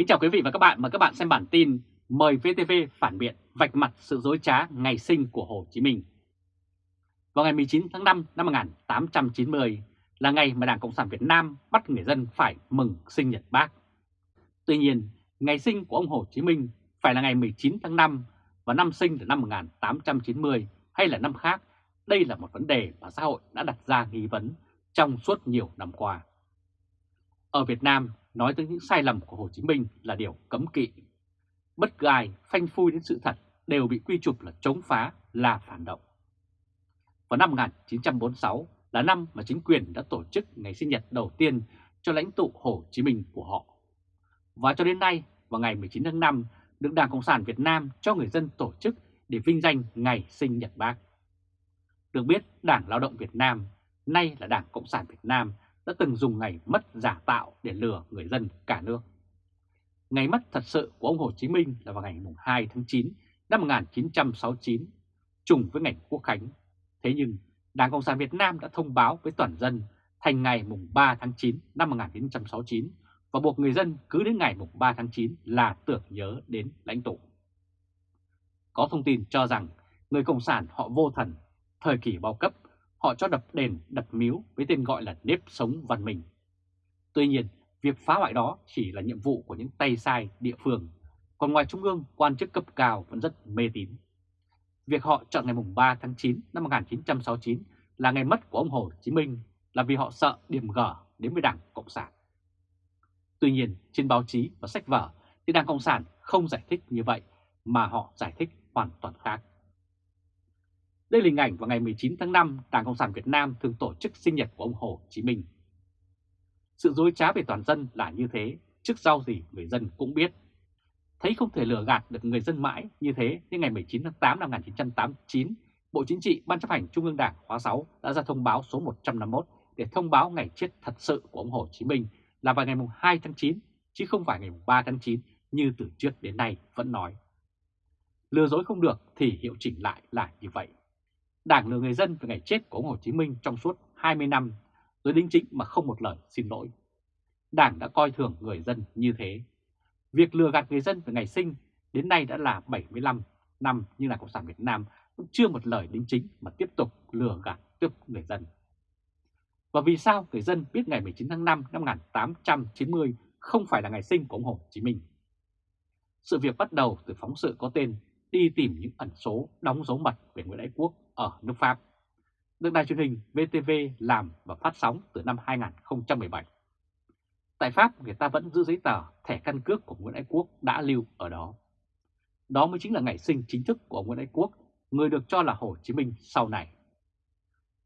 Kính chào quý vị và các bạn, mời các bạn xem bản tin Mời VTV phản biện vạch mặt sự dối trá ngày sinh của Hồ Chí Minh. Vào ngày 19 tháng 5 năm 1890 là ngày mà Đảng Cộng sản Việt Nam bắt người dân phải mừng sinh nhật bác. Tuy nhiên, ngày sinh của ông Hồ Chí Minh phải là ngày 19 tháng 5 và năm sinh là năm 1890 hay là năm khác, đây là một vấn đề mà xã hội đã đặt ra nghi vấn trong suốt nhiều năm qua. Ở Việt Nam, nói tới những sai lầm của Hồ Chí Minh là điều cấm kỵ. Bất cứ ai phanh phui đến sự thật đều bị quy chụp là chống phá, là phản động. Vào năm 1946 là năm mà chính quyền đã tổ chức ngày sinh nhật đầu tiên cho lãnh tụ Hồ Chí Minh của họ. Và cho đến nay, vào ngày 19 tháng 5, được Đảng Cộng sản Việt Nam cho người dân tổ chức để vinh danh ngày sinh nhật bác. Được biết, Đảng Lao động Việt Nam, nay là Đảng Cộng sản Việt Nam, đã từng dùng ngày mất giả tạo để lừa người dân cả nước. Ngày mất thật sự của ông Hồ Chí Minh là vào ngày 2 tháng 9 năm 1969, trùng với ngày Quốc Khánh. Thế nhưng, Đảng Cộng sản Việt Nam đã thông báo với toàn dân thành ngày 3 tháng 9 năm 1969 và buộc người dân cứ đến ngày 3 tháng 9 là tưởng nhớ đến lãnh tụ. Có thông tin cho rằng người Cộng sản họ vô thần, thời kỳ bao cấp họ cho đập đền, đập miếu với tên gọi là nếp sống văn minh. Tuy nhiên, việc phá hoại đó chỉ là nhiệm vụ của những tay sai địa phương, còn ngoài Trung ương, quan chức cấp cao vẫn rất mê tín. Việc họ chọn ngày 3 tháng 9 năm 1969 là ngày mất của ông Hồ Chí Minh là vì họ sợ điểm gở đến với Đảng Cộng sản. Tuy nhiên, trên báo chí và sách vở thì Đảng Cộng sản không giải thích như vậy mà họ giải thích hoàn toàn khác. Đây là hình ảnh vào ngày 19 tháng 5, Đảng Cộng sản Việt Nam thường tổ chức sinh nhật của ông Hồ Chí Minh. Sự dối trá về toàn dân là như thế, trước sau gì người dân cũng biết. Thấy không thể lừa gạt được người dân mãi như thế, nhưng ngày 19 tháng 8 năm 1989, Bộ Chính trị Ban chấp hành Trung ương Đảng khóa 6 đã ra thông báo số 151 để thông báo ngày chết thật sự của ông Hồ Chí Minh là vào ngày 2 tháng 9, chứ không phải ngày 3 tháng 9 như từ trước đến nay vẫn nói. Lừa dối không được thì hiệu chỉnh lại là như vậy. Đảng lừa người dân về ngày chết của ông Hồ Chí Minh trong suốt 20 năm, rồi đính chính mà không một lời xin lỗi. Đảng đã coi thường người dân như thế. Việc lừa gạt người dân về ngày sinh đến nay đã là 75 năm nhưng là Cộng sản Việt Nam cũng chưa một lời đính chính mà tiếp tục lừa gạt tiếp người dân. Và vì sao người dân biết ngày 19 tháng 5 năm 1890 không phải là ngày sinh của ông Hồ Chí Minh? Sự việc bắt đầu từ phóng sự có tên đi tìm những ẩn số đóng dấu mật về Nguyễn Ái Quốc ở nước Pháp, được đài truyền hình VTV làm và phát sóng từ năm 2017. Tại Pháp, người ta vẫn giữ giấy tờ thẻ căn cước của Nguyễn Ái Quốc đã lưu ở đó. Đó mới chính là ngày sinh chính thức của ông Nguyễn Ái Quốc, người được cho là Hồ Chí Minh sau này.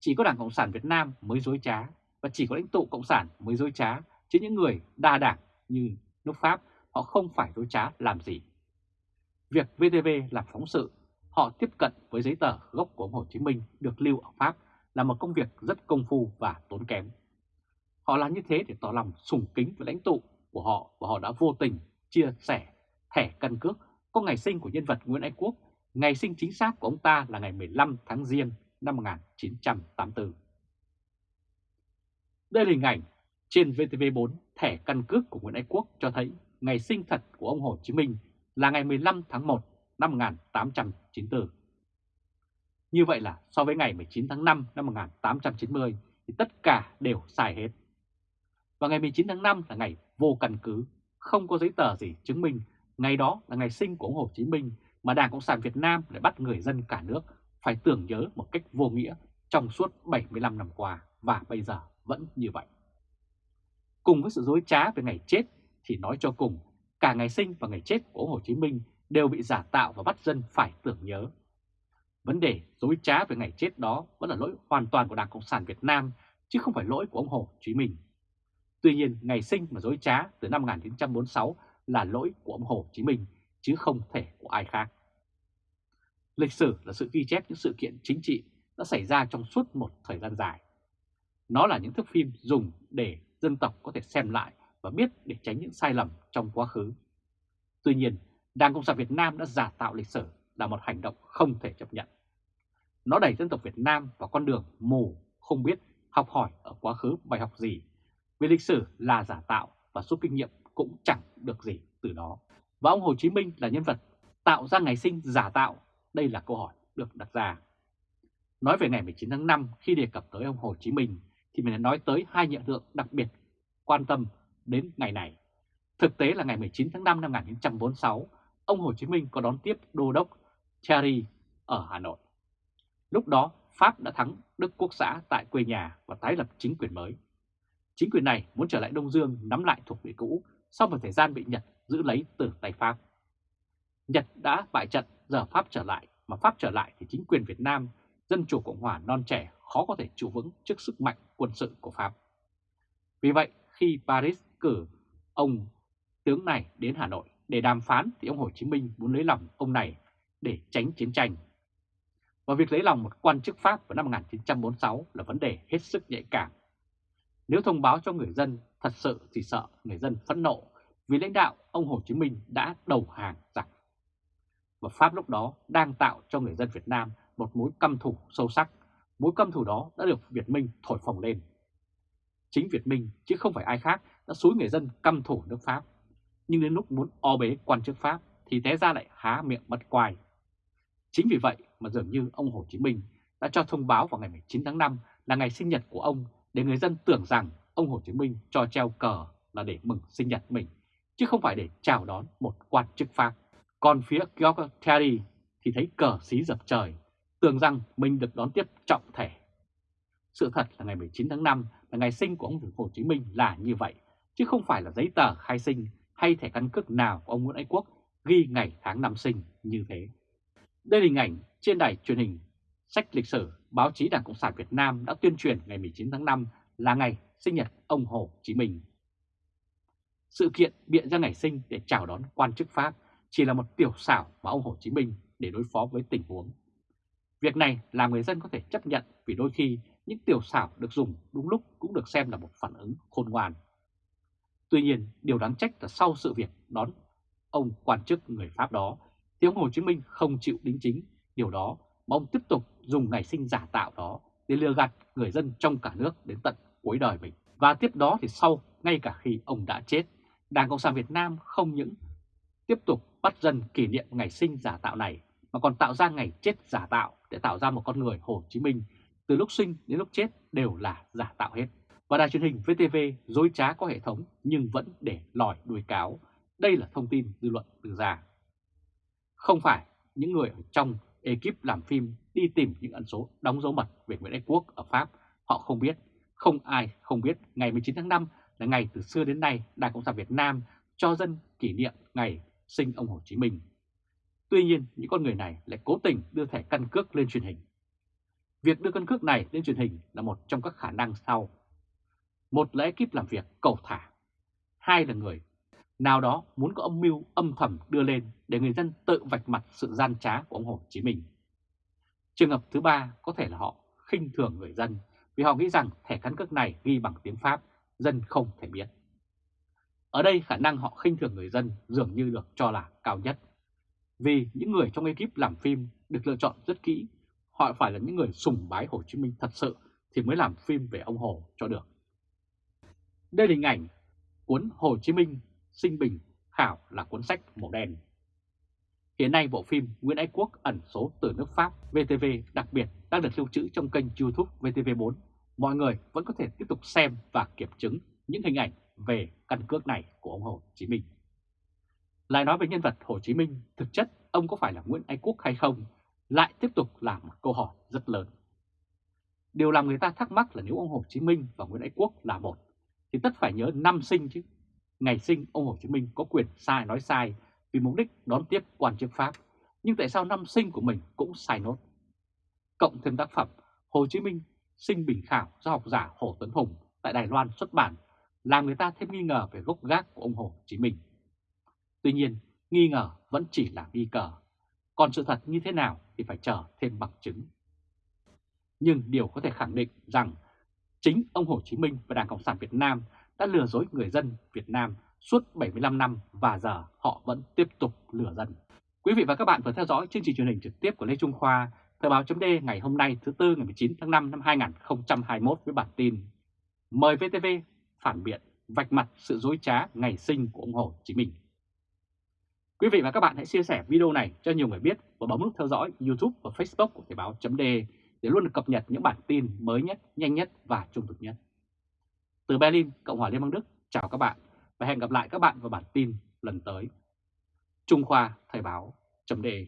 Chỉ có Đảng Cộng sản Việt Nam mới dối trá, và chỉ có lãnh tụ Cộng sản mới dối trá, chứ những người đa đảng như nước Pháp họ không phải dối trá làm gì. Việc VTV làm phóng sự, họ tiếp cận với giấy tờ gốc của ông Hồ Chí Minh được lưu ở Pháp là một công việc rất công phu và tốn kém. Họ làm như thế để tỏ lòng sùng kính với lãnh tụ của họ và họ đã vô tình chia sẻ thẻ căn cước có ngày sinh của nhân vật Nguyễn Ái Quốc, ngày sinh chính xác của ông ta là ngày 15 tháng Giêng năm 1984. Đây là hình ảnh trên VTV4 thẻ căn cước của Nguyễn Ái Quốc cho thấy ngày sinh thật của ông Hồ Chí Minh là ngày 15 tháng 1 năm 1894. Như vậy là so với ngày 19 tháng 5 năm 1890 thì tất cả đều sai hết. Và ngày 19 tháng 5 là ngày vô căn cứ, không có giấy tờ gì chứng minh ngày đó là ngày sinh của ông Hồ Chí Minh mà Đảng Cộng sản Việt Nam lại bắt người dân cả nước phải tưởng nhớ một cách vô nghĩa trong suốt 75 năm qua và bây giờ vẫn như vậy. Cùng với sự dối trá về ngày chết thì nói cho cùng cả ngày sinh và ngày chết của ông Hồ Chí Minh đều bị giả tạo và bắt dân phải tưởng nhớ. Vấn đề dối trá về ngày chết đó vẫn là lỗi hoàn toàn của Đảng Cộng sản Việt Nam, chứ không phải lỗi của ông Hồ Chí Minh. Tuy nhiên, ngày sinh mà dối trá từ năm 1946 là lỗi của ông Hồ Chí Minh, chứ không thể của ai khác. Lịch sử là sự ghi chép những sự kiện chính trị đã xảy ra trong suốt một thời gian dài. Nó là những thước phim dùng để dân tộc có thể xem lại và biết để tránh những sai lầm trong quá khứ. Tuy nhiên, Đảng Cộng sản Việt Nam đã giả tạo lịch sử là một hành động không thể chấp nhận. Nó đẩy dân tộc Việt Nam vào con đường mù, không biết học hỏi ở quá khứ bài học gì, vì lịch sử là giả tạo và rút kinh nghiệm cũng chẳng được gì từ đó. Và ông Hồ Chí Minh là nhân vật tạo ra ngày sinh giả tạo? Đây là câu hỏi được đặt ra. Nói về ngày 19 tháng 5 khi đề cập tới ông Hồ Chí Minh thì mình đã nói tới hai hiện tượng đặc biệt quan tâm đến ngày này. Thực tế là ngày 19 tháng 5 năm 1946, ông Hồ Chí Minh có đón tiếp đô đốc Thierry ở Hà Nội. Lúc đó Pháp đã thắng Đức Quốc xã tại quê nhà và tái lập chính quyền mới. Chính quyền này muốn trở lại Đông Dương nắm lại thuộc địa cũ sau một thời gian bị Nhật giữ lấy từ tay Pháp. Nhật đã bại trận, giờ Pháp trở lại, mà Pháp trở lại thì chính quyền Việt Nam, Dân Chủ Cộng Hòa non trẻ khó có thể trụ vững trước sức mạnh quân sự của Pháp. Vì vậy, khi Paris cử ông tướng này đến Hà Nội để đàm phán thì ông Hồ Chí Minh muốn lấy lòng ông này để tránh chiến tranh. Và việc lấy lòng một quan chức Pháp vào năm 1946 là vấn đề hết sức nhạy cảm. Nếu thông báo cho người dân thật sự thì sợ người dân phẫn nộ vì lãnh đạo ông Hồ Chí Minh đã đầu hàng giặc. Và Pháp lúc đó đang tạo cho người dân Việt Nam một mối căm thù sâu sắc. Mối căm thù đó đã được Việt Minh thổi phồng lên. Chính Việt Minh chứ không phải ai khác đã xúi người dân căm thù nước Pháp. Nhưng đến lúc muốn o bế quan chức Pháp thì té ra lại há miệng bật quài. Chính vì vậy mà dường như ông Hồ Chí Minh đã cho thông báo vào ngày 19 tháng 5 là ngày sinh nhật của ông để người dân tưởng rằng ông Hồ Chí Minh cho treo cờ là để mừng sinh nhật mình, chứ không phải để chào đón một quan chức Pháp. Còn phía George Terry thì thấy cờ xí dập trời, tưởng rằng mình được đón tiếp trọng thể. Sự thật là ngày 19 tháng 5 là ngày sinh của ông Hồ Chí Minh là như vậy, chứ không phải là giấy tờ khai sinh hay thẻ căn cước nào của ông Nguyễn Ái Quốc ghi ngày tháng năm sinh như thế. Đây là hình ảnh trên đài truyền hình sách lịch sử, báo chí Đảng Cộng sản Việt Nam đã tuyên truyền ngày 19 tháng 5 là ngày sinh nhật ông Hồ Chí Minh. Sự kiện biện ra ngày sinh để chào đón quan chức Pháp chỉ là một tiểu xảo mà ông Hồ Chí Minh để đối phó với tình huống. Việc này làm người dân có thể chấp nhận vì đôi khi những tiểu xảo được dùng đúng lúc cũng được xem là một phản ứng khôn ngoan. Tuy nhiên, điều đáng trách là sau sự việc đón ông quan chức người Pháp đó, thì ông Hồ Chí Minh không chịu đính chính điều đó mà ông tiếp tục dùng ngày sinh giả tạo đó để lừa gạt người dân trong cả nước đến tận cuối đời mình. Và tiếp đó thì sau, ngay cả khi ông đã chết, Đảng Cộng sản Việt Nam không những tiếp tục bắt dân kỷ niệm ngày sinh giả tạo này, mà còn tạo ra ngày chết giả tạo để tạo ra một con người Hồ Chí Minh từ lúc sinh đến lúc chết đều là giả tạo hết. Và đài truyền hình VTV dối trá có hệ thống nhưng vẫn để lòi đuôi cáo. Đây là thông tin dư luận đưa ra. Không phải những người ở trong ekip làm phim đi tìm những ẩn số đóng dấu mật về Nguyễn Ái Quốc ở Pháp, họ không biết, không ai không biết ngày 19 tháng 5 là ngày từ xưa đến nay Đảng Cộng sản Việt Nam cho dân kỷ niệm ngày sinh ông Hồ Chí Minh. Tuy nhiên, những con người này lại cố tình đưa thẻ căn cước lên truyền hình. Việc đưa căn cước này lên truyền hình là một trong các khả năng sau. Một là ekip làm việc cầu thả. Hai là người nào đó muốn có âm mưu âm thầm đưa lên để người dân tự vạch mặt sự gian trá của ông Hồ Chí Minh. Trường hợp thứ ba có thể là họ khinh thường người dân vì họ nghĩ rằng thẻ căn cước này ghi bằng tiếng Pháp, dân không thể biết. Ở đây khả năng họ khinh thường người dân dường như được cho là cao nhất. Vì những người trong ekip làm phim được lựa chọn rất kỹ, họ phải là những người sùng bái Hồ Chí Minh thật sự thì mới làm phim về ông Hồ cho được. Đây là hình ảnh cuốn Hồ Chí Minh sinh bình khảo là cuốn sách màu đen. Hiện nay bộ phim Nguyễn Ái Quốc ẩn số từ nước Pháp VTV đặc biệt đang được lưu trữ trong kênh YouTube VTV4. Mọi người vẫn có thể tiếp tục xem và kiểm chứng những hình ảnh về căn cước này của ông Hồ Chí Minh. Lại nói về nhân vật Hồ Chí Minh, thực chất ông có phải là Nguyễn Ái Quốc hay không, lại tiếp tục là một câu hỏi rất lớn. Điều làm người ta thắc mắc là nếu ông Hồ Chí Minh và Nguyễn Ái Quốc là một, thì tất phải nhớ năm sinh chứ. Ngày sinh ông Hồ Chí Minh có quyền sai nói sai vì mục đích đón tiếp quan chức Pháp, nhưng tại sao năm sinh của mình cũng sai nốt? Cộng thêm tác phẩm Hồ Chí Minh sinh bình khảo do học giả Hồ Tuấn Hùng tại Đài Loan xuất bản làm người ta thêm nghi ngờ về gốc gác của ông Hồ Chí Minh. Tuy nhiên, nghi ngờ vẫn chỉ là nghi cờ, còn sự thật như thế nào thì phải chờ thêm bằng chứng. Nhưng điều có thể khẳng định rằng chính ông Hồ Chí Minh và Đảng Cộng sản Việt Nam đã lừa dối người dân Việt Nam suốt 75 năm và giờ họ vẫn tiếp tục lừa dân. Quý vị và các bạn vừa theo dõi chương trình truyền hình trực tiếp của Lê Trung Khoa, Thời báo chấm ngày hôm nay thứ Tư ngày 19 tháng 5 năm 2021 với bản tin Mời VTV phản biện vạch mặt sự dối trá ngày sinh của ông Hồ Chí Minh. Quý vị và các bạn hãy chia sẻ video này cho nhiều người biết và bấm nút theo dõi YouTube và Facebook của Thời báo .de để để luôn được cập nhật những bản tin mới nhất, nhanh nhất và trung thực nhất. Từ Berlin, Cộng hòa Liên bang Đức, chào các bạn và hẹn gặp lại các bạn vào bản tin lần tới. Trung Khoa Thời báo chấm đề.